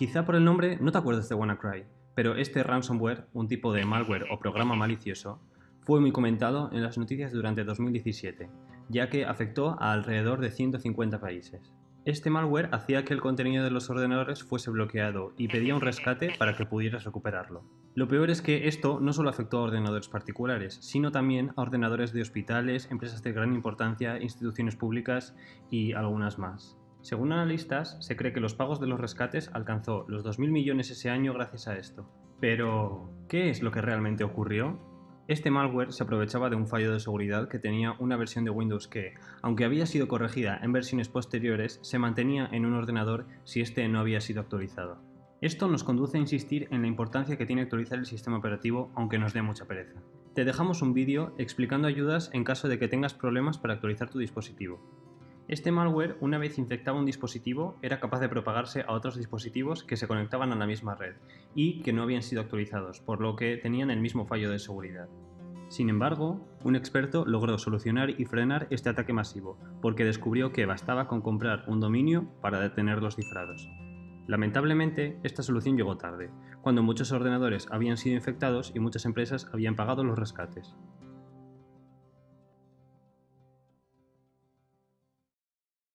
Quizá por el nombre no te acuerdas de WannaCry, pero este ransomware, un tipo de malware o programa malicioso, fue muy comentado en las noticias durante 2017, ya que afectó a alrededor de 150 países. Este malware hacía que el contenido de los ordenadores fuese bloqueado y pedía un rescate para que pudieras recuperarlo. Lo peor es que esto no solo afectó a ordenadores particulares, sino también a ordenadores de hospitales, empresas de gran importancia, instituciones públicas y algunas más. Según analistas, se cree que los pagos de los rescates alcanzó los 2.000 millones ese año gracias a esto. Pero, ¿qué es lo que realmente ocurrió? Este malware se aprovechaba de un fallo de seguridad que tenía una versión de Windows que, aunque había sido corregida en versiones posteriores, se mantenía en un ordenador si este no había sido actualizado. Esto nos conduce a insistir en la importancia que tiene actualizar el sistema operativo aunque nos dé mucha pereza. Te dejamos un vídeo explicando ayudas en caso de que tengas problemas para actualizar tu dispositivo. Este malware, una vez infectaba un dispositivo, era capaz de propagarse a otros dispositivos que se conectaban a la misma red y que no habían sido actualizados, por lo que tenían el mismo fallo de seguridad. Sin embargo, un experto logró solucionar y frenar este ataque masivo, porque descubrió que bastaba con comprar un dominio para detener los cifrados. Lamentablemente, esta solución llegó tarde, cuando muchos ordenadores habían sido infectados y muchas empresas habían pagado los rescates.